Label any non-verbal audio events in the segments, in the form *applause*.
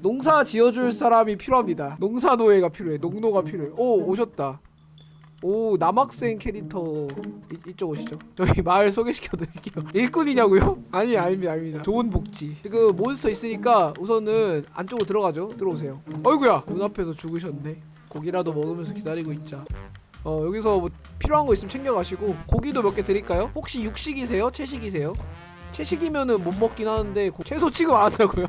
농사 지어줄 사람이 필요합니다. 농사노예가 필요해. 농노가 필요해. 오 오셨다. 오 남학생 캐릭터. 이, 이쪽 오시죠. 저희 *laughs* 마을 소개시켜 드릴게요. *laughs* 일꾼이냐고요? *laughs* 아니 아닙니다 아닙니다. 좋은 복지. 지금 몬스터 있으니까 우선은 안쪽으로 들어가죠. 들어오세요. 어이구야! 눈앞에서 죽으셨네. 고기라도 먹으면서 기다리고 있자. 어 여기서 뭐 필요한 거 있으면 챙겨가시고 고기도 몇 개 드릴까요? 혹시 육식이세요? 채식이세요? 채식이면은 못 먹긴 하는데 고- 채소 취급 안 한다고요?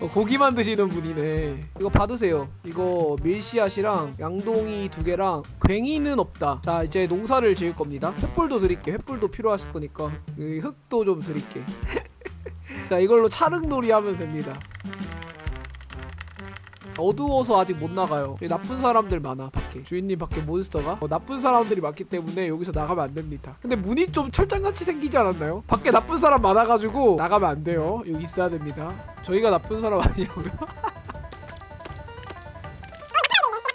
어, 고기만 드시는 분이네. 이거 받으세요. 이거 밀씨앗이랑 양동이 두 개랑 괭이는 없다. 자 이제 농사를 지을 겁니다. 횃불도 드릴게. 횃불도 필요하실 거니까. 이 흙도 좀 드릴게. *laughs* 자 이걸로 차릉놀이 하면 됩니다 어두워서 아직 못 나가요 나쁜 사람들 많아 밖에 주인님 밖에 몬스터가 어, 나쁜 사람들이 많기 때문에 여기서 나가면 안 됩니다 근데 문이 좀 철장같이 생기지 않았나요? 밖에 나쁜 사람 많아가지고 나가면 안 돼요 여기 있어야 됩니다 저희가 나쁜 사람 아니냐고요? *laughs*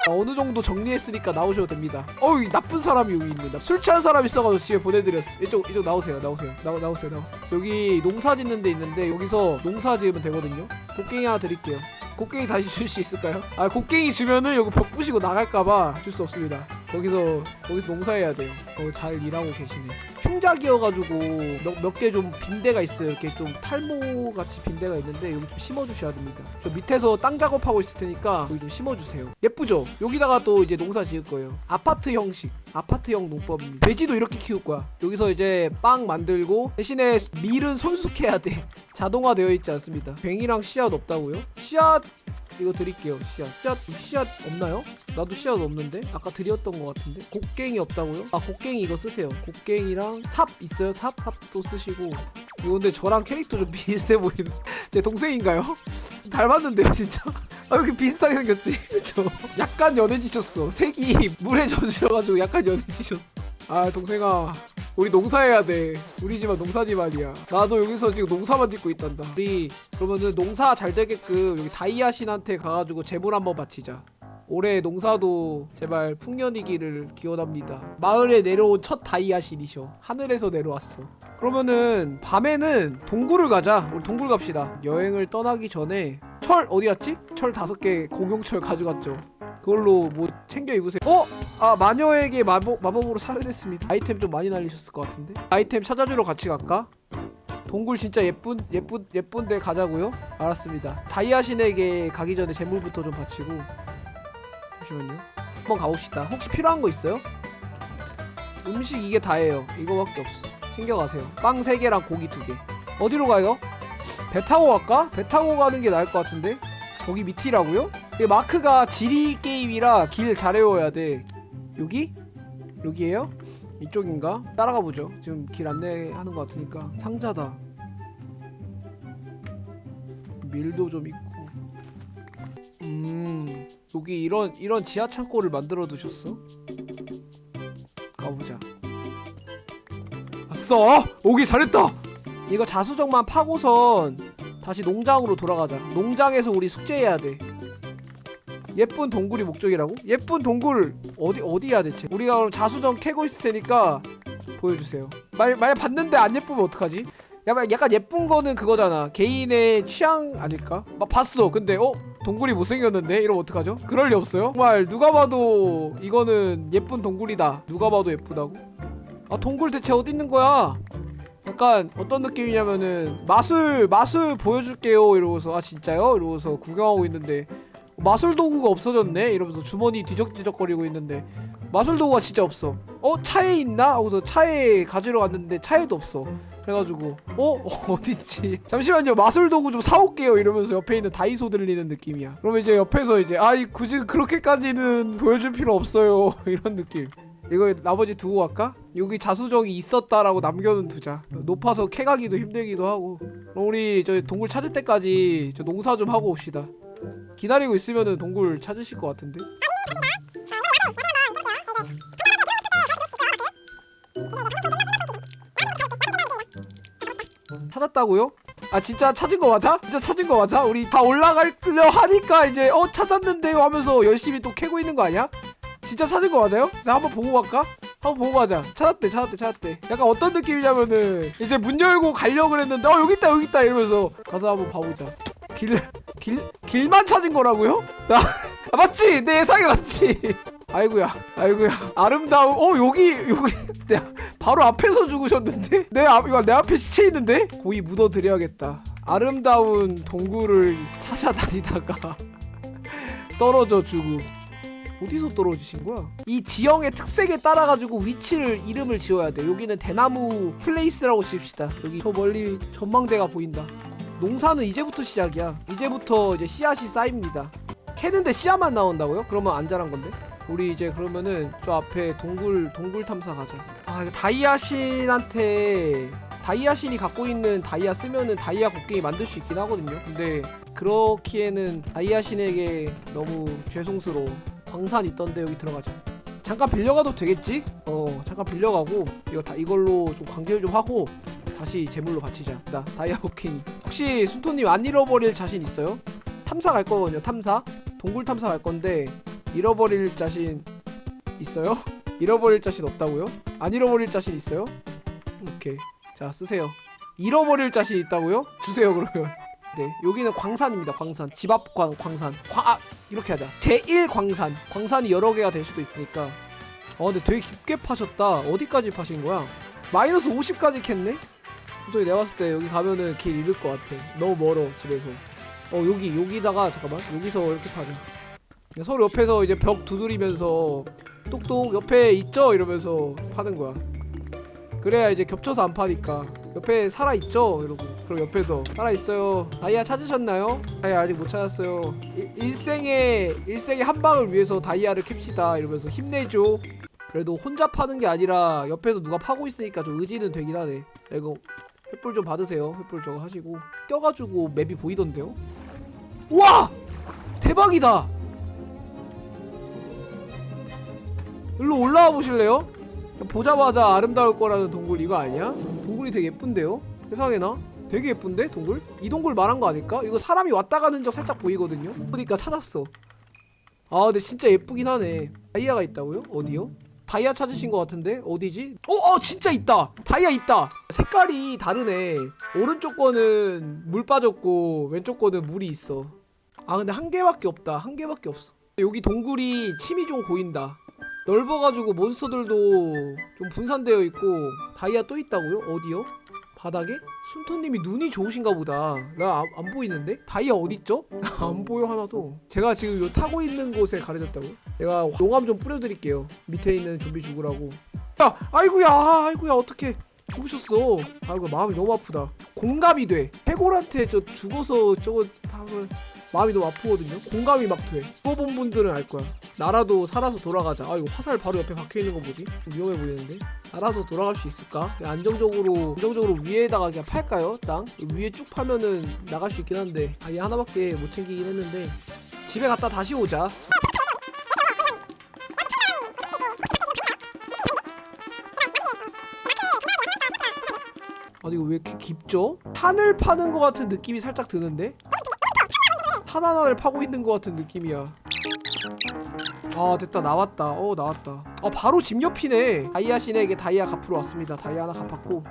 어, 어느 정도 정리했으니까 나오셔도 됩니다. 어이 나쁜 사람이 여기 있네. 술 취한 사람 있어가지고 집에 보내드렸어. 이쪽 이쪽 나오세요. 나오세요. 나 나오세요. 나오세요. 여기 농사 짓는 데 있는데 여기서 농사 지으면 되거든요. 곡괭이 하나 드릴게요. 곡괭이 다시 줄 수 있을까요? 아 곡괭이 주면은 여기 벽 부시고 나갈까봐 줄 수 없습니다. 거기서 거기서 농사해야 돼요. 어, 잘 일하고 계시네. 흉작이어가지고 몇 개 좀 빈대가 있어요. 이렇게 좀 탈모 같이 빈대가 있는데 여기 좀 심어주셔야 됩니다. 저 밑에서 땅 작업하고 있을 테니까 여기 좀 심어주세요. 예쁘죠? 여기다가 또 이제 농사 지을 거예요. 아파트 형식, 아파트형 농법입니다. 돼지도 이렇게 키울 거야. 여기서 이제 빵 만들고 대신에 밀은 손숙해야 돼. *laughs* 자동화 되어 있지 않습니다. 뱅이랑 씨앗 없다고요? 씨앗 이거 드릴게요. 씨앗. 씨앗 씨앗 없나요? 나도 씨앗 없는데 아까 드렸던 것 같은데 곡괭이 없다고요? 아 곡괭이 이거 쓰세요. 곡괭이랑 삽 있어요? 삽 삽도 쓰시고 이거 근데 저랑 캐릭터 좀 *laughs* 비슷해 보이는 제 동생인가요? *laughs* 닮았는데요 진짜? *laughs* 아 이렇게 비슷하게 생겼지 그쵸? 약간 연해지셨어. 색이 물에 젖으셔가지고 약간 연해지셨어. 아 동생아 우리 농사해야 돼. 우리 집안 농사 집안이야. 나도 여기서 지금 농사만 짓고 있단다. 우리 그러면은 농사 잘 되게끔 여기 다이아 신한테 가가지고 재물 한번 바치자. 올해 농사도 제발 풍년이기를 기원합니다. 마을에 내려온 첫 다이아 신이셔. 하늘에서 내려왔어. 그러면은 밤에는 동굴을 가자. 우리 동굴 갑시다. 여행을 떠나기 전에 철 어디 갔지? 철 다섯 개 공용철 *laughs* 가져갔죠. 그걸로 뭐 챙겨 입으세요. 어? 아 마녀에게 마법, 마법으로 살해됐습니다. 아이템 좀 많이 날리셨을 것 같은데. 아이템 찾아주러 같이 갈까? 동굴 진짜 예쁜 예쁜 예쁜데 가자고요? 알았습니다. 다이아 신에게 가기 전에 재물부터 좀 바치고 잠시만요. 한번 가봅시다. 혹시 필요한 거 있어요? 음식 이게 다예요. 이거밖에 없어. 챙겨가세요. 빵 3개랑 고기 2개. 어디로 가요? 배 타고 갈까? 배 타고 가는 게 나을 것 같은데? 거기 밑이라고요? 이 마크가 지리 게임이라 길 잘 외워야 돼. 여기? 여기에요? 이쪽인가? 따라가 보죠. 지금 길 안내하는 것 같으니까 상자다. 밀도 좀 있고. 음, 여기 이런 이런 지하 창고를 만들어 두셨어? 가보자. 아싸! 오기 잘했다. 이거 자수정만 파고선 다시 농장으로 돌아가자. 농장에서 우리 숙제해야 돼. 예쁜 동굴이 목적이라고? 예쁜 동굴 어디 어디야 대체? 우리가 그럼 자수정 캐고 있을 테니까 보여주세요. 만 만약 봤는데 안 예쁘면 어떡하지? 약간 약간 예쁜 거는 그거잖아. 개인의 취향 아닐까? 막 봤어. 근데 어 동굴이 못생겼는데 이러면 어떡하죠? 그럴 리 없어요. 정말 누가 봐도 이거는 예쁜 동굴이다. 누가 봐도 예쁘다고? 아 동굴 대체 어디 있는 거야? 약간 어떤 느낌이냐면은 마술 마술 보여줄게요 이러고서 아 진짜요? 이러고서 구경하고 있는데 마술 도구가 없어졌네 이러면서 주머니 뒤적뒤적거리고 있는데 마술 도구가 진짜 없어. 어 차에 있나? 하고서 차에 가지러 갔는데 차에도 없어. 그래가지고 어? 어 *laughs* 어딨지? 잠시만요 마술 도구 좀 사올게요. 이러면서 옆에 있는 다이소 들리는 느낌이야. 그러면 이제 옆에서 이제 아이 굳이 그렇게까지는 보여줄 필요 없어요. *laughs* 이런 느낌. 이거 나머지 두고 갈까? 여기 자수정이 있었다라고 남겨는 두자. 높아서 캐가기도 힘들기도 하고. 그럼 우리 저 동굴 찾을 때까지 저 농사 좀 하고 옵시다. 기다리고 있으면은 동굴 찾으실 것 같은데 찾았다고요? 아 진짜 찾은 거 맞아? 진짜 찾은 거 맞아? 우리 다 올라가려 하니까 이제 어 찾았는데요 하면서 열심히 또 캐고 있는 거 아니야? 진짜 찾은 거 맞아요? 자 한번 보고 갈까? 한번 보고 가자 찾았대 찾았대 찾았대 약간 어떤 느낌이냐면은 이제 문 열고 가려고 그랬는데 어 여기 있다 여기 있다 이러면서 가서 한번 봐보자 길을 길 길만 찾은 거라고요? 아, 아 맞지 내 예상이 맞지 아이구야 아이구야 아름다운 어 여기 여기 *laughs* 내 바로 앞에서 죽으셨는데 *laughs* 내 앞 이거 내 앞에 시체 있는데 고이 묻어 드려야겠다 아름다운 동굴을 찾아다니다가 *laughs* 떨어져 죽음 어디서 떨어지신 거야? 이 지형의 특색에 따라 가지고 위치를 이름을 지어야 돼. 여기는 대나무 플레이스라고 씁시다. 여기 저 멀리 전망대가 보인다. 농사는 이제부터 시작이야. 이제부터 이제 씨앗이 쌓입니다. 캐는데 씨앗만 나온다고요? 그러면 안 자란 건데? 우리 이제 그러면은 저 앞에 동굴 동굴 탐사 가자. 아 다이아신한테 다이아신이 갖고 있는 다이아 쓰면은 다이아 곡괭이 만들 수 있긴 하거든요. 근데 그렇기에는 다이아신에게 너무 죄송스러워. 광산 있던데 여기 들어가자. 잠깐 빌려가도 되겠지? 어 잠깐 빌려가고 이거 다 이걸로 좀 관계를 좀 하고 다시 제물로 바치자. 나 다이아 곡괭이. 혹시 순토님 안 잃어버릴 자신 있어요? 탐사 갈 거거든요. 탐사. 동굴 탐사 갈 건데 잃어버릴 자신 있어요? *laughs* 잃어버릴 자신 없다고요? 안 잃어버릴 자신 있어요? 오케이. 자 쓰세요. 잃어버릴 자신 있다고요? 주세요 그러면. *laughs* 네 여기는 광산입니다. 광산. 집 앞 광 광산. 광 아, 이렇게 하자. 제1 광산. 광산이 여러 개가 될 수도 있으니까. 어 근데 되게 깊게 파셨다. 어디까지 파신 거야? 마이너스 50까지 캤네? 솔직히 내가 봤을 때 여기 가면은 길 잃을 것 같아. 너무 멀어 집에서. 어 여기 여기다가 잠깐만 여기서 이렇게 파자. 서로 옆에서 이제 벽 두드리면서 똑똑 옆에 있죠 이러면서 파는 거야. 그래야 이제 겹쳐서 안 파니까 옆에 살아 있죠 이러고 그럼 옆에서 살아 있어요. 다이아 찾으셨나요? 다이아 아직 못 찾았어요. 일, 일생의 일생의 한 방을 위해서 다이아를 캡시다 이러면서 힘내죠. 그래도 혼자 파는 게 아니라 옆에서 누가 파고 있으니까 좀 의지는 되긴 하네. 야, 이거 횃불 좀 받으세요. 횃불 저거 하시고 껴가지고 맵이 보이던데요? 와 대박이다. 일로 올라와 보실래요? 보자마자 아름다울 거라는 동굴 이거 아니야? 동굴이 되게 예쁜데요? 세상에나? 되게 예쁜데 동굴? 이 동굴 말한 거 아닐까? 이거 사람이 왔다 가는 적 살짝 보이거든요? 그러니까 찾았어 아 근데 진짜 예쁘긴 하네 다이아가 있다고요? 어디요? 다이아 찾으신 것 같은데? 어디지? 어, 어 진짜 있다! 다이아 있다! 색깔이 다르네 오른쪽 거는 물 빠졌고 왼쪽 거는 물이 있어 아 근데 한 개밖에 없다 한 개밖에 없어 여기 동굴이 침이 좀 고인다 넓어가지고 몬스터들도 좀 분산되어 있고 다이아 또 있다고요? 어디요? 바닥에? 순토님이 눈이 좋으신가 보다 나 안, 안 보이는데? 다이아 어딨죠? *laughs* 안 보여 하나도 제가 지금 요 타고 있는 곳에 가려졌다고 내가 용암 좀 뿌려드릴게요 밑에 있는 좀비 죽으라고 야 아이구야 아이구야 어떡해 죽으셨어 아이고 마음이 너무 아프다 공감이 돼 해골한테 저 죽어서 저거 하면 마음이 너무 아프거든요 공감이 막돼 죽어본 분들은 알 거야 나라도 살아서 돌아가자 아 이거 화살 바로 옆에 박혀있는 거 뭐지? 좀 위험해 보이는데 살아서 돌아갈 수 있을까? 안정적으로 안정적으로 위에다가 그냥 팔까요? 땅? 위에 쭉 파면은 나갈 수 있긴 한데 아얘 하나밖에 못 챙기긴 했는데 집에 갔다 다시 오자 아니 이거 왜 이렇게 깊죠? 탄을 파는 것 같은 느낌이 살짝 드는데? 탄 하나를 파고 있는 것 같은 느낌이야 아 됐다 나왔다 어 나왔다 아 바로 집 옆이네 다이아 신에게 다이아 갚으러 왔습니다 다이아 하나 갚았고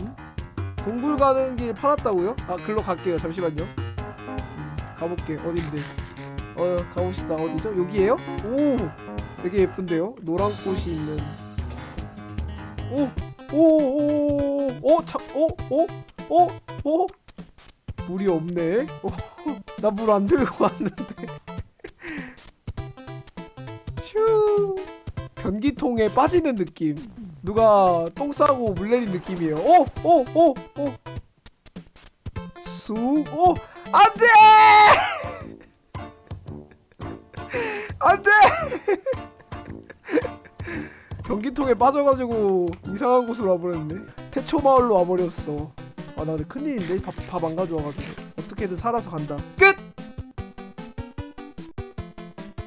음? 동굴 가는 길 팔았다고요? 아 글로 갈게요 잠시만요 음, 가볼게 어딘데 어 가봅시다 어디죠? 여기에요? 오 되게 예쁜데요? 노란 꽃이 있는 오! 오! 오! 오! 자, 오! 오! 오! 오! 물이 없네. 나 물 안 들고 왔는데. 슈. 변기통에 빠지는 느낌. 누가 똥 싸고 물 내린 느낌이에요. 오! 오! 오! 오! 쑥! 오! 안 돼! 안 돼! 변기통에 빠져가지고 이상한 곳으로 와버렸네. 태초 마을로 와버렸어. 아, 나 근데 큰일인데 밥밥안 가져와가지고 어떻게든 살아서 간다. 끝.